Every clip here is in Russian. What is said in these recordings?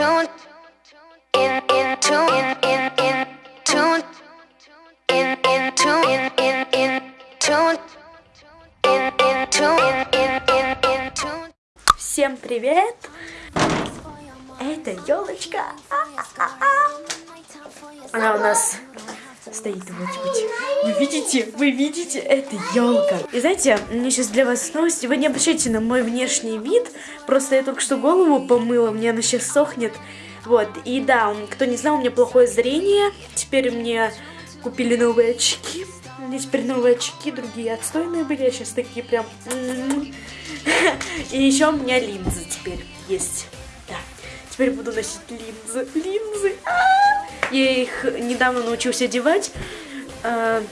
tune in in tune in in in tune in in tune in in in tune in in tune in in in tune Всем привет! Это елочка. Она у нас стоит вот быть. Вы видите? Вы видите? Это елка. И знаете, у меня сейчас для вас новости. Вы не обращайте на мой внешний вид. Просто я только что голову помыла, мне она сейчас сохнет. Вот. И да, кто не знал, у меня плохое зрение. Теперь мне купили новые очки. У теперь новые очки, другие отстойные были, а сейчас такие прям... И еще у меня линзы теперь есть. Теперь буду носить линзы. Линзы. А! Я их недавно научился одевать. А,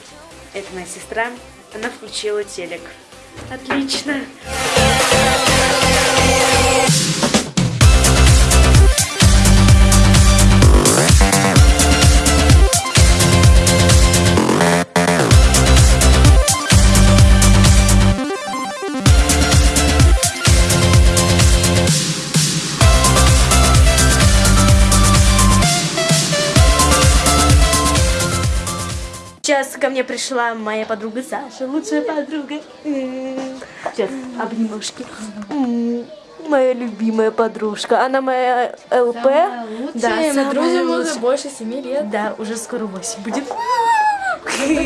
Это моя сестра. Она включила телек. Отлично. Сейчас ко мне пришла моя подруга Саша, лучшая подруга. Сейчас, обнимашки. Моя любимая подружка. Она моя ЛП. Да, самая лучшая. уже больше семи лет. Да, уже скоро 8 будет.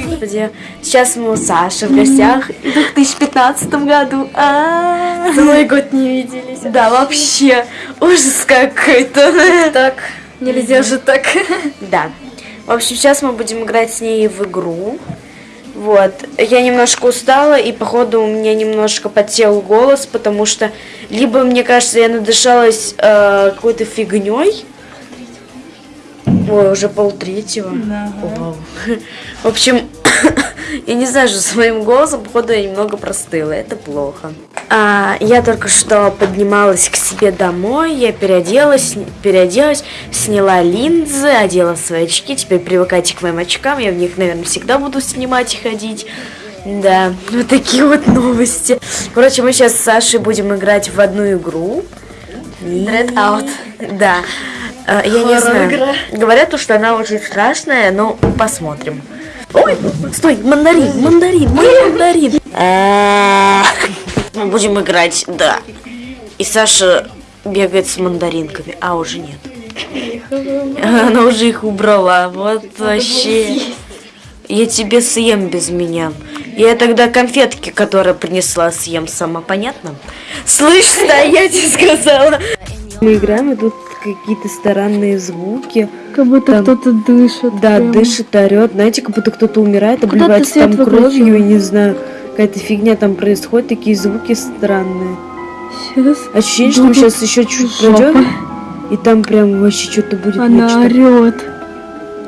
Господи, сейчас мы у Саши в гостях. В 2015 году. А. Целый год не виделись. Да, вообще. Ужас какой-то. Так, нельзя же так. Да. В общем, сейчас мы будем играть с ней в игру. Вот. Я немножко устала, и походу у меня немножко подсел голос, потому что либо, мне кажется, я надышалась э, какой-то фигней. Ой, уже полтретьего. Вау. В общем, я не знаю, что с моим голосом, походу, я немного простыла. Это плохо. А, я только что поднималась к себе домой, я переоделась, переоделась, сняла линзы, одела свои очки. Теперь привыкайте к моим очкам, я в них, наверное, всегда буду снимать и ходить. Да, вот такие вот новости. Короче, мы сейчас с Сашей будем играть в одну игру. Dread Out. Да. Э, Я не знаю. Говорят, то, что она очень страшная, но посмотрим. Ой, стой, мандарин, мандарин, мой мандарин. Мы будем играть, да. И Саша бегает с мандаринками, а уже нет. Она уже их убрала, вот вообще. Я тебе съем без меня. Я тогда конфетки, которые принесла, съем сама, понятно? Слышь, стоять, я сказала. Мы играем, и тут какие-то странные звуки. Как будто кто-то дышит. Да, прям. дышит, орет. Знаете, как будто кто-то умирает, обливается там кровью, и не знаю. Какая-то фигня там происходит, такие звуки странные. Сейчас Ощущение, что мы сейчас еще чуть жопа. пройдем, и там прям вообще что-то будет она нечто. орет.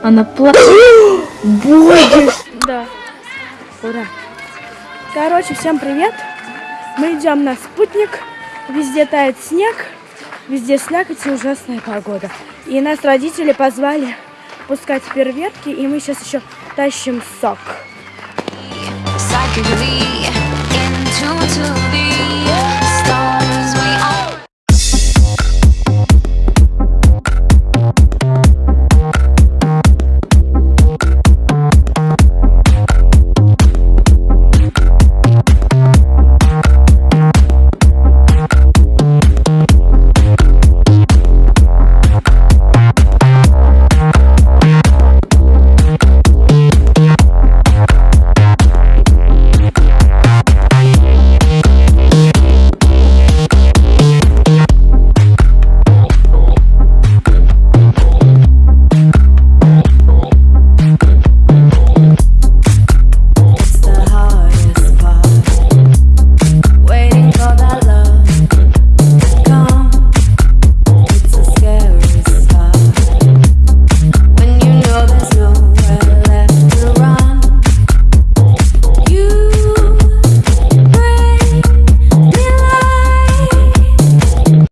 Она плачет. Боги! Да. Ура. Короче, всем привет. Мы идем на спутник. Везде тает снег. Везде слякоть и ужасная погода. И нас родители позвали пускать фейерверки, и мы сейчас еще тащим сок. psychically in tune to the